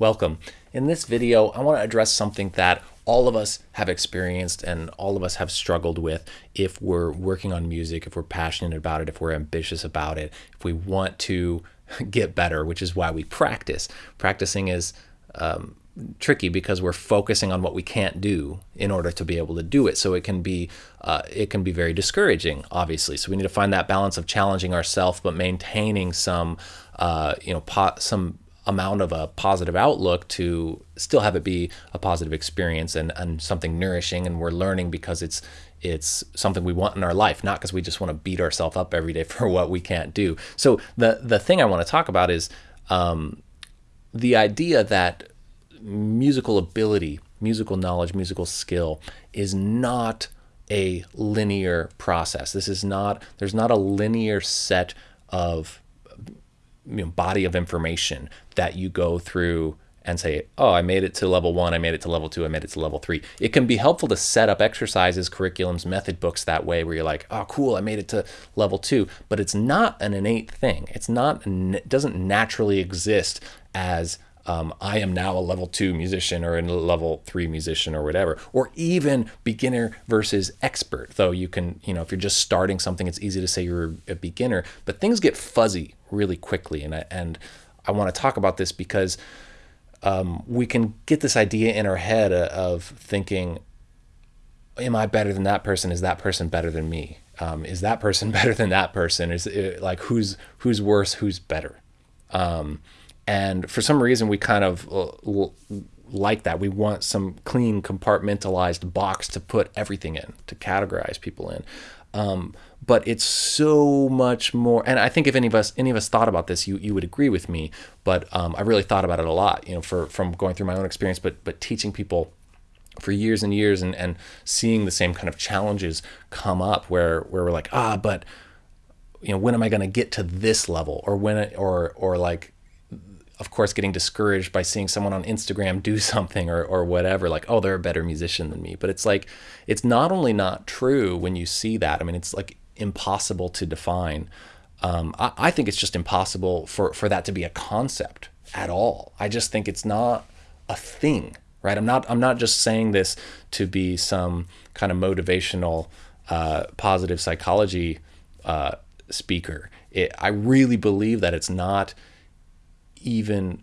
Welcome. In this video, I want to address something that all of us have experienced and all of us have struggled with if we're working on music, if we're passionate about it, if we're ambitious about it, if we want to get better, which is why we practice. Practicing is um, tricky because we're focusing on what we can't do in order to be able to do it. So it can be uh, it can be very discouraging, obviously. So we need to find that balance of challenging ourselves but maintaining some uh, you know some amount of a positive outlook to still have it be a positive experience and, and something nourishing and we're learning because it's it's something we want in our life not because we just want to beat ourselves up every day for what we can't do. So the the thing i want to talk about is um, the idea that musical ability musical knowledge musical skill is not a linear process. This is not there's not a linear set of you know, body of information that you go through and say, oh, I made it to level one, I made it to level two, I made it to level three. It can be helpful to set up exercises, curriculums, method books that way where you're like, oh, cool, I made it to level two. But it's not an innate thing. It's not, it doesn't naturally exist as um, I am now a level two musician or a level three musician or whatever, or even beginner versus expert. Though you can, you know, if you're just starting something, it's easy to say you're a beginner, but things get fuzzy really quickly. And I, and I want to talk about this because um, we can get this idea in our head of thinking, am I better than that person? Is that person better than me? Um, is that person better than that person? Is it, like who's who's worse? Who's better? Um, and for some reason, we kind of uh, like that. We want some clean, compartmentalized box to put everything in, to categorize people in. Um, but it's so much more. And I think if any of us any of us thought about this, you you would agree with me. But um, I really thought about it a lot, you know, for from going through my own experience, but but teaching people for years and years and, and seeing the same kind of challenges come up where where we're like ah but you know when am I going to get to this level or when or or like of course, getting discouraged by seeing someone on Instagram do something or, or whatever, like, oh, they're a better musician than me. But it's like, it's not only not true when you see that, I mean, it's like impossible to define. Um, I, I think it's just impossible for, for that to be a concept at all. I just think it's not a thing, right? I'm not, I'm not just saying this to be some kind of motivational, uh, positive psychology uh, speaker. It, I really believe that it's not even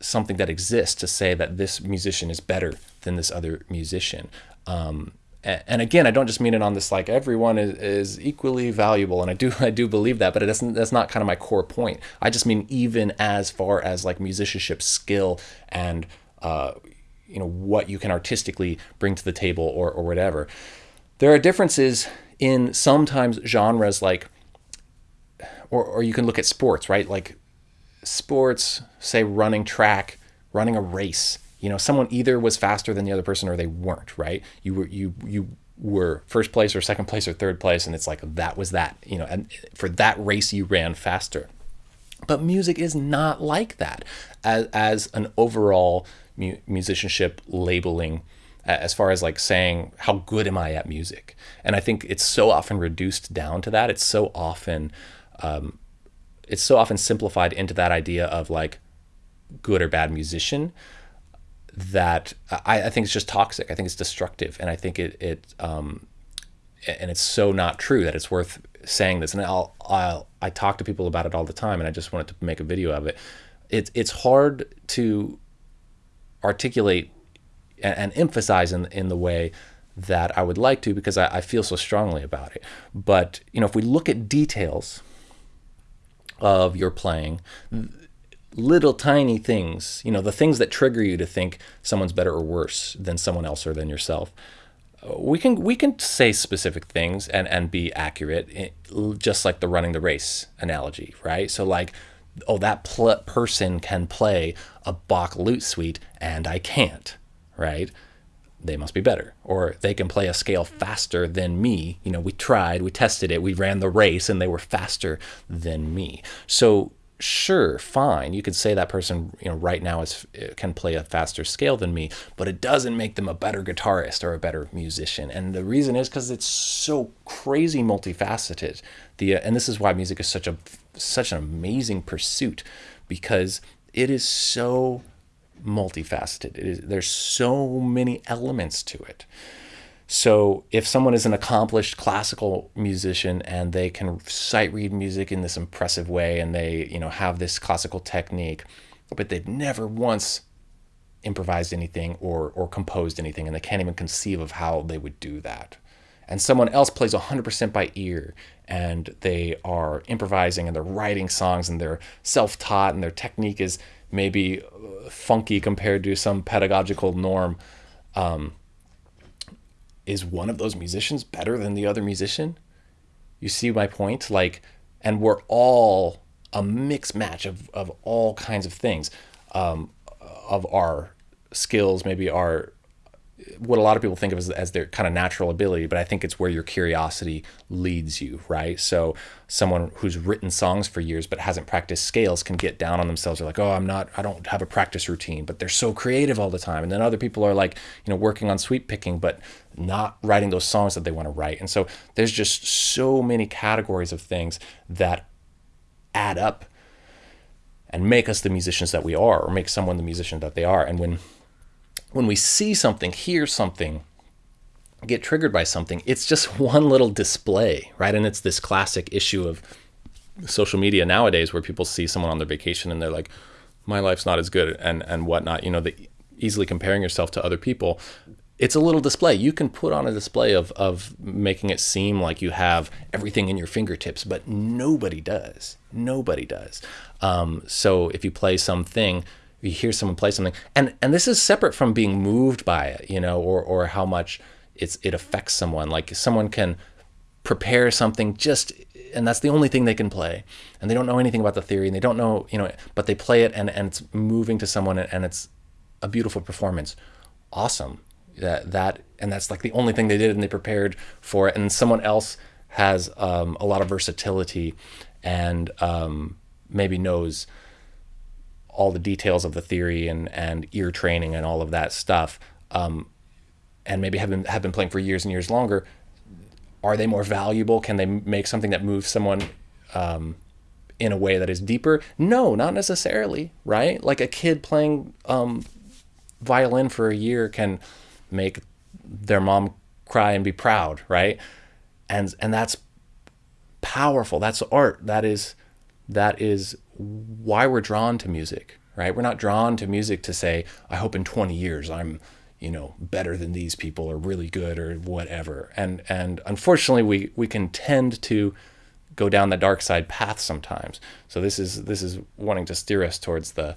something that exists to say that this musician is better than this other musician. Um, and again, I don't just mean it on this like everyone is, is equally valuable, and I do I do believe that, but it doesn't. That's not kind of my core point. I just mean even as far as like musicianship skill and uh, you know what you can artistically bring to the table or or whatever. There are differences in sometimes genres like, or or you can look at sports, right? Like sports, say running track, running a race, you know, someone either was faster than the other person or they weren't, right? You were you you were first place or second place or third place and it's like that was that, you know, and for that race you ran faster. But music is not like that as, as an overall mu musicianship labeling as far as like saying how good am I at music? And I think it's so often reduced down to that. It's so often um, it's so often simplified into that idea of like good or bad musician that I, I think it's just toxic. I think it's destructive, and I think it it um, and it's so not true that it's worth saying this. And I'll, I'll I talk to people about it all the time, and I just wanted to make a video of it. It's it's hard to articulate and, and emphasize in in the way that I would like to because I, I feel so strongly about it. But you know, if we look at details of your playing. Little tiny things you know the things that trigger you to think someone's better or worse than someone else or than yourself. We can we can say specific things and and be accurate eh, just like the running the race analogy right? So like oh that person can play a Bach lute suite and i can't right they must be better or they can play a scale faster than me. You know we tried we tested it we ran the race and they were faster than me. So sure fine. You could say that person you know right now is eh, can play a faster scale than me but it doesn't make them a better guitarist or a better musician. And the reason is because it's so crazy multifaceted. The eh, and this is why music is such a such an amazing pursuit because it is so multifaceted. Is, there's so many elements to it. So if someone is an accomplished classical musician and they can sight read music in this impressive way and they, you know, have this classical technique, but they've never once improvised anything or or composed anything and they can't even conceive of how they would do that. And someone else plays 100% by ear and they are improvising and they're writing songs and they're self-taught and their technique is maybe funky compared to some pedagogical norm. Um, is one of those musicians better than the other musician? You see my point? Like, and we're all a mixed match of, of all kinds of things, um, of our skills, maybe our what a lot of people think of as, as their kind of natural ability, but I think it's where your curiosity leads you, right? So someone who's written songs for years but hasn't practiced scales can get down on themselves. They're like, oh, I'm not, I don't have a practice routine, but they're so creative all the time. And then other people are like, you know, working on sweep picking, but not writing those songs that they want to write. And so there's just so many categories of things that add up and make us the musicians that we are, or make someone the musician that they are. And when when we see something, hear something, get triggered by something, it's just one little display, right? And it's this classic issue of social media nowadays where people see someone on their vacation and they're like, my life's not as good and, and whatnot, you know, the easily comparing yourself to other people. It's a little display. You can put on a display of, of making it seem like you have everything in your fingertips, but nobody does. Nobody does. Um, so if you play something, you hear someone play something. And and this is separate from being moved by it you know or or how much it's it affects someone. Like someone can prepare something just and that's the only thing they can play. And they don't know anything about the theory and they don't know you know but they play it and and it's moving to someone and it's a beautiful performance. Awesome. That that and that's like the only thing they did and they prepared for it. And someone else has um, a lot of versatility and um, maybe knows all the details of the theory and, and ear training and all of that stuff, um, and maybe have been, have been playing for years and years longer, are they more valuable? Can they make something that moves someone um, in a way that is deeper? No, not necessarily, right? Like a kid playing um, violin for a year can make their mom cry and be proud, right? And and that's powerful. That's art. That is that is why we're drawn to music, right? We're not drawn to music to say, I hope in 20 years I'm, you know, better than these people or really good or whatever. And and unfortunately we we can tend to go down the dark side path sometimes. So this is this is wanting to steer us towards the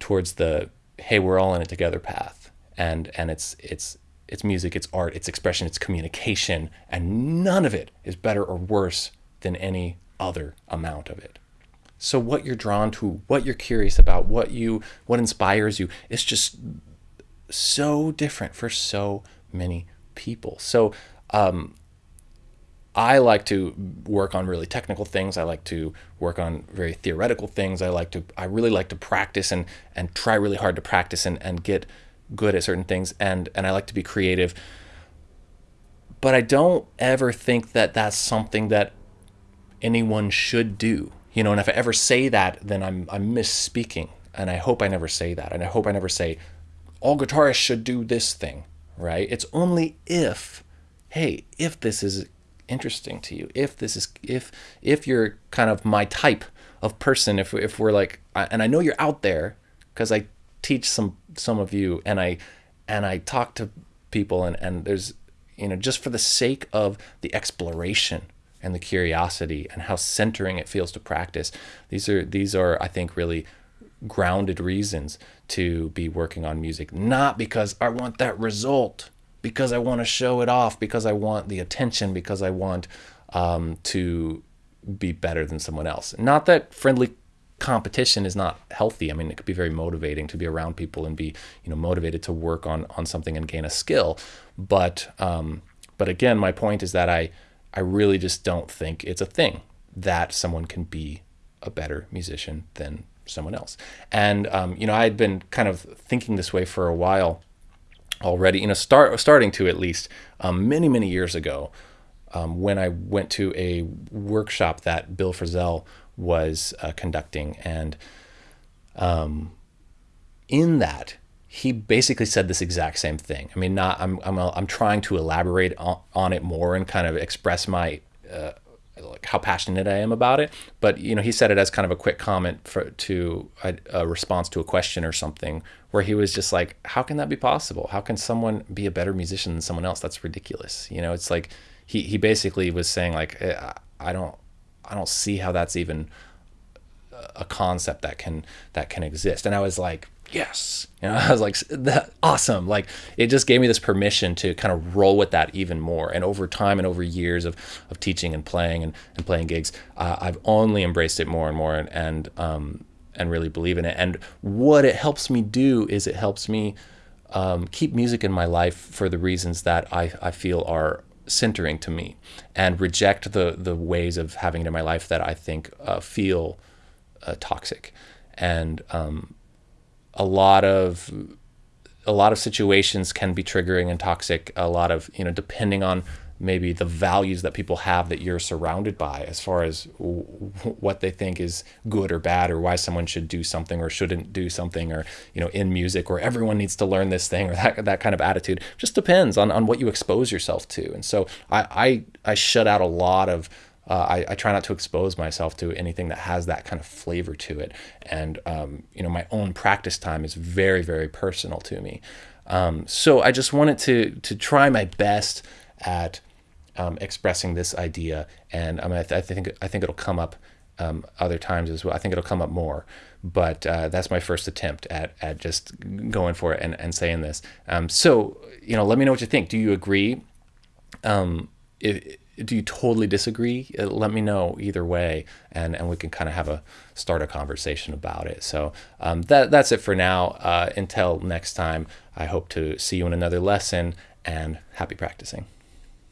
towards the hey, we're all in it together path. And and it's it's it's music, it's art, it's expression, it's communication, and none of it is better or worse than any other amount of it. So what you're drawn to, what you're curious about, what you what inspires you, it's just so different for so many people. So um, I like to work on really technical things. I like to work on very theoretical things. I like to I really like to practice and and try really hard to practice and, and get good at certain things and and I like to be creative. But I don't ever think that that's something that anyone should do. You know, and if I ever say that, then I'm I'm misspeaking. And I hope I never say that. And I hope I never say all guitarists should do this thing, right? It's only if, hey, if this is interesting to you, if this is if if you're kind of my type of person, if if we're like, and I know you're out there because I teach some some of you, and I and I talk to people, and and there's you know just for the sake of the exploration and the curiosity and how centering it feels to practice. These are these are I think really grounded reasons to be working on music, not because I want that result, because I want to show it off, because I want the attention, because I want um, to be better than someone else. Not that friendly competition is not healthy. I mean, it could be very motivating to be around people and be, you know, motivated to work on on something and gain a skill. But um, but again, my point is that I I really just don't think it's a thing that someone can be a better musician than someone else. And um, you know, I had been kind of thinking this way for a while already. You know, start starting to at least um, many many years ago um, when I went to a workshop that Bill Frisell was uh, conducting and. Um, in that, he basically said this exact same thing. I mean, not I'm I'm I'm trying to elaborate on, on it more and kind of express my uh, like how passionate I am about it. But you know, he said it as kind of a quick comment for to a, a, response to a question or something, where he was just like, "How can that be possible? How can someone be a better musician than someone else? That's ridiculous." You know, it's like he he basically was saying like, eh, "I don't I don't see how that's even a concept that can that can exist." And I was like, yes. You know i was like that awesome. Like it just gave me this permission to kind of roll with that even more. And over time and over years of, of teaching and playing and, and playing gigs uh, i've only embraced it more and more and and, um, and really believe in it. And what it helps me do is it helps me um, keep music in my life for the reasons that I, I feel are centering to me and reject the the ways of having it in my life that I think uh, feel uh, toxic and um, a lot of a lot of situations can be triggering and toxic. A lot of you know, depending on maybe the values that people have that you're surrounded by, as far as what they think is good or bad, or why someone should do something or shouldn't do something, or you know, in music, or everyone needs to learn this thing, or that that kind of attitude. Just depends on on what you expose yourself to. And so I I, I shut out a lot of uh, I, I, try not to expose myself to anything that has that kind of flavor to it. And, um, you know, my own practice time is very, very personal to me. Um, so I just wanted to, to try my best at um, expressing this idea. And I, I, th- I, think, I think it'll come up um, other times as well. I think it'll come up more. But uh, that's my first attempt at, at just going for it and, and saying this. Um, so, you know, let me know what you think. Do you agree? Um, if, do you totally disagree? Uh, let me know either way, and, and we can kind of have a start a conversation about it. So um, that that's it for now. Uh, until next time, I hope to see you in another lesson, and happy practicing.